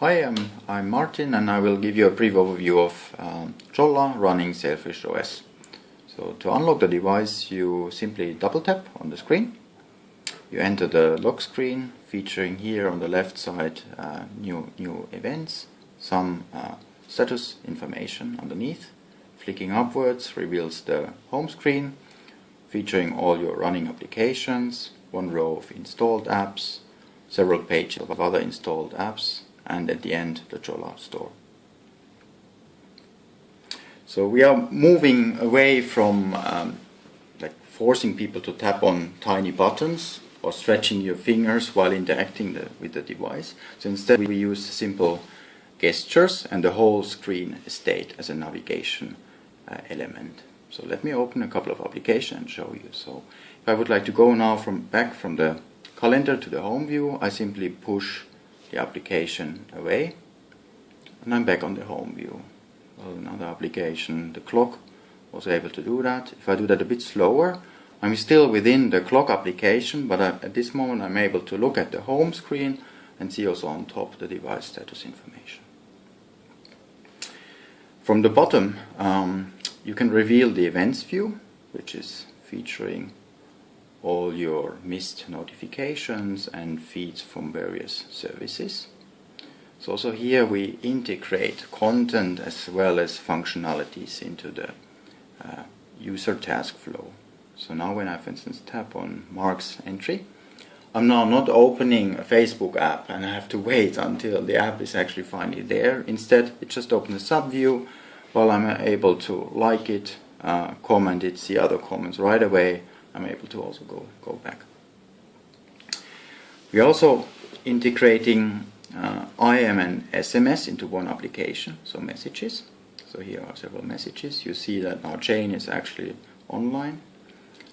Hi, um, I'm Martin and I will give you a brief overview of um, Jolla running Sailfish OS. So to unlock the device you simply double tap on the screen. You enter the lock screen featuring here on the left side uh, new, new events, some uh, status information underneath. Flicking upwards reveals the home screen featuring all your running applications, one row of installed apps, several pages of other installed apps and at the end the Jolla store. So we are moving away from um, like forcing people to tap on tiny buttons or stretching your fingers while interacting the, with the device. So instead we use simple gestures and the whole screen state as a navigation uh, element. So let me open a couple of applications and show you. So if I would like to go now from back from the calendar to the home view, I simply push the application away and I'm back on the home view. Well, another application, the clock, was able to do that. If I do that a bit slower, I'm still within the clock application, but I, at this moment I'm able to look at the home screen and see also on top the device status information. From the bottom, um, you can reveal the events view, which is featuring all your missed notifications and feeds from various services. So also here we integrate content as well as functionalities into the uh, user task flow. So now when I for instance tap on Mark's entry, I'm now not opening a Facebook app and I have to wait until the app is actually finally there. Instead it just opens a sub view while I'm able to like it, uh, comment it, see other comments right away I'm able to also go, go back. We're also integrating uh, IM and SMS into one application, so messages. So here are several messages. You see that our chain is actually online.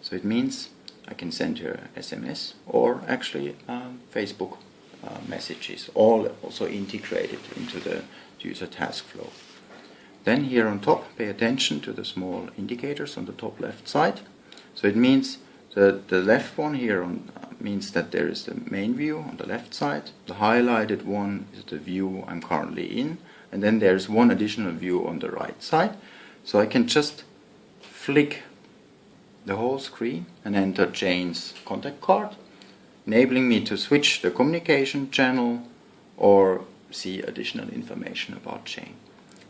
So it means I can send her SMS or actually um, Facebook uh, messages, all also integrated into the user task flow. Then here on top, pay attention to the small indicators on the top left side. So it means the, the left one here on, means that there is the main view on the left side. The highlighted one is the view I'm currently in. And then there's one additional view on the right side. So I can just flick the whole screen and enter Jane's contact card, enabling me to switch the communication channel or see additional information about Jane.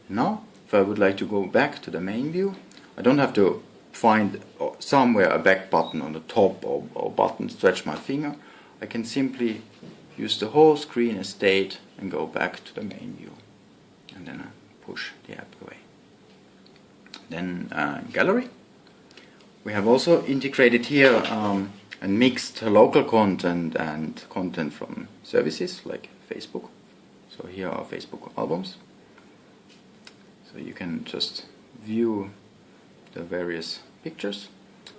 Now, if I would like to go back to the main view, I don't have to find somewhere a back button on the top or, or button, stretch my finger, I can simply use the whole screen as state and go back to the main view. And then I push the app away. Then uh, gallery. We have also integrated here um, and mixed local content and content from services like Facebook. So here are Facebook albums. So you can just view the various pictures.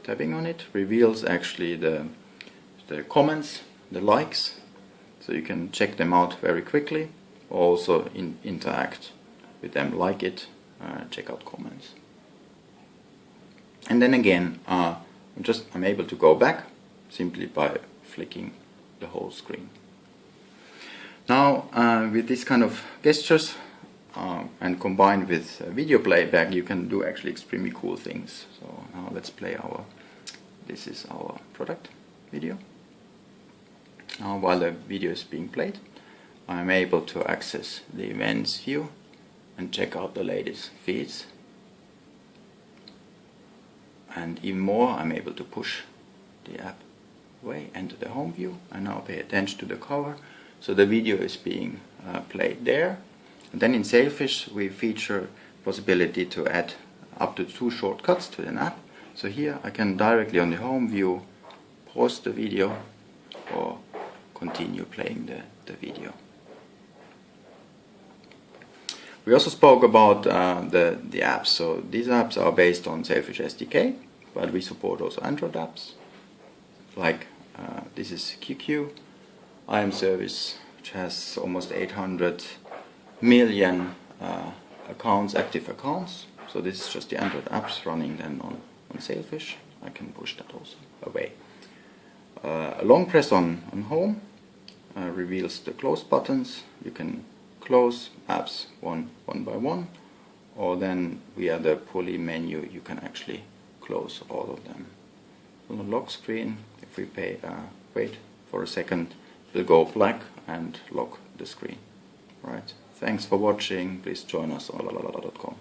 Tapping on it reveals actually the, the comments, the likes, so you can check them out very quickly. Also in, interact with them, like it, uh, check out comments. And then again, uh, I'm just I'm able to go back simply by flicking the whole screen. Now, uh, with this kind of gestures, uh, and combined with uh, video playback you can do actually extremely cool things. So now let's play our this is our product video. Now while the video is being played I'm able to access the events view and check out the latest feeds. And even more I'm able to push the app away enter the home view and now pay attention to the cover. So the video is being uh, played there and then in Sailfish we feature possibility to add up to two shortcuts to an app. So here I can directly on the home view pause the video or continue playing the, the video. We also spoke about uh, the, the apps. So these apps are based on Sailfish SDK, but we support also Android apps. Like uh, this is QQ, IM service, which has almost 800 million uh, accounts, active accounts. So this is just the Android apps running then on, on Sailfish. I can push that also away. Uh, a long press on, on home uh, reveals the close buttons. You can close apps one one by one or then via the pulley menu you can actually close all of them. On the lock screen if we pay, uh, wait for a second it will go black and lock the screen. Right. Thanks for watching. Please join us on lalala.com.